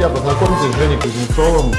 Друзья, познакомьтесь с Женей Кузнецовым.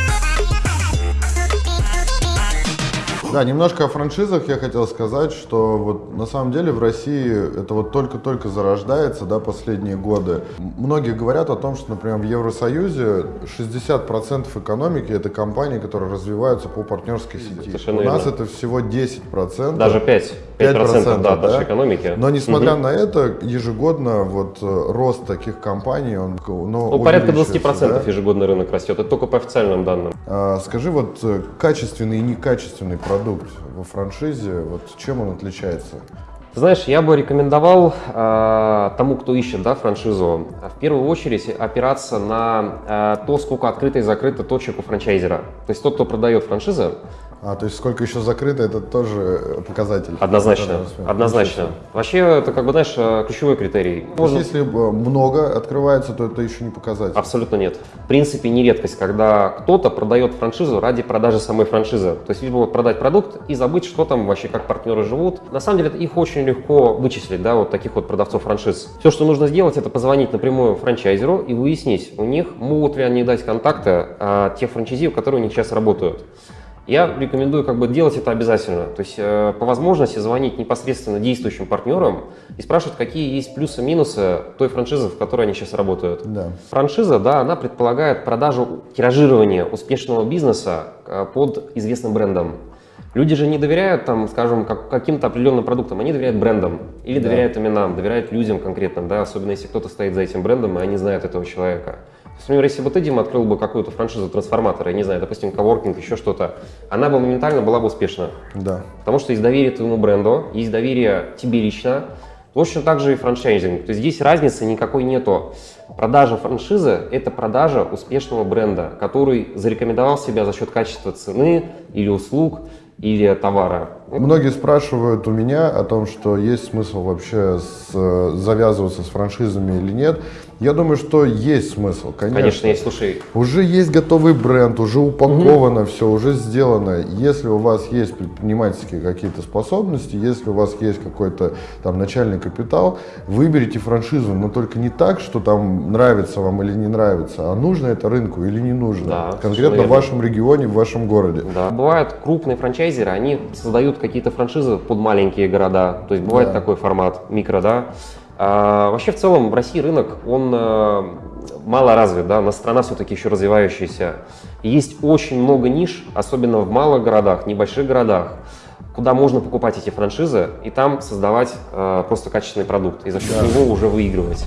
Да, немножко о франшизах я хотел сказать, что вот на самом деле в России это вот только-только зарождается, да, последние годы. Многие говорят о том, что, например, в Евросоюзе 60% экономики это компании, которые развиваются по партнерской сети. Совершенно У нас верно. это всего 10%. Даже 5, 5%, 5%, да, нашей да? экономики. Но несмотря Мгм. на это, ежегодно вот э, рост таких компаний, он ну, Ну, порядка увеличивается, 20% да? ежегодно рынок растет. Это только по официальным данным. А, Скажи, вот э, качественный и некачественный продукт во франшизе, вот чем он отличается? Знаешь, я бы рекомендовал э, тому, кто ищет да, франшизу, в первую очередь опираться на э, то, сколько открыто и закрыто точек у франчайзера. То есть тот, кто продает франшизы, А, то есть сколько еще закрыто, это тоже показатель. однозначно, однозначно. Вообще, это как бы, знаешь, э, ключевой критерий. То есть если э, много открывается, то это еще не показатель. Абсолютно нет. В принципе, не редкость, когда кто-то продает франшизу ради продажи самой франшизы. То есть либо вот продать продукт и забыть, что там вообще, как партнеры живут. На самом деле, их очень легко вычислить, да, вот таких вот продавцов франшиз. Все, что нужно сделать, это позвонить напрямую франчайзеру и выяснить у них, могут ли они дать контакты а, тех франчайзиев, которые у них сейчас работают. Я рекомендую как бы делать это обязательно. То есть э, по возможности звонить непосредственно действующим партнерам и спрашивать, какие есть плюсы-минусы той франшизы, в которой они сейчас работают. Да. Франшиза, да, она предполагает продажу, тиражирование успешного бизнеса э, под известным брендом. Люди же не доверяют, там, скажем, как- каким-то определенным продуктам, они доверяют брендам или Да. доверяют именам, доверяют людям конкретным, да, особенно если кто-то стоит за этим брендом, и они знают этого человека. Например, если бы ты, Дима, открыл бы какую-то франшизу трансформатора, я не знаю, допустим, коворкинг, еще что-то, она бы моментально была бы успешна. Да. Потому что есть доверие твоему бренду, есть доверие тебе лично. Точно так же и франчайзинг. То есть здесь разницы никакой нету. Продажа франшизы – это продажа успешного бренда, который зарекомендовал себя за счет качества цены или услуг, или товара. Многие спрашивают у меня о том, что есть смысл вообще с, э, завязываться с франшизами или нет. Я думаю, что есть смысл, конечно. Конечно, есть, слушай, Уже есть готовый бренд, уже упаковано все, уже сделано. Если у вас есть предпринимательские какие-то способности, если у вас есть какой-то там начальный капитал, выберите франшизу, но только не так, что там нравится вам или не нравится, а нужно это рынку или не нужно. Да, Конкретно в вашем регионе, в вашем городе. Да. Бывают крупные франчайзеры, они создают какие-то франшизы под маленькие города. То есть бывает Да. такой формат микро, да. А, вообще в целом в России рынок, он э, мало развит, да, на страна все-таки еще развивающаяся. И есть очень много ниш, особенно в малых городах, небольших городах, куда можно покупать эти франшизы и там создавать э, просто качественный продукт и за счет Да. него уже выигрывать.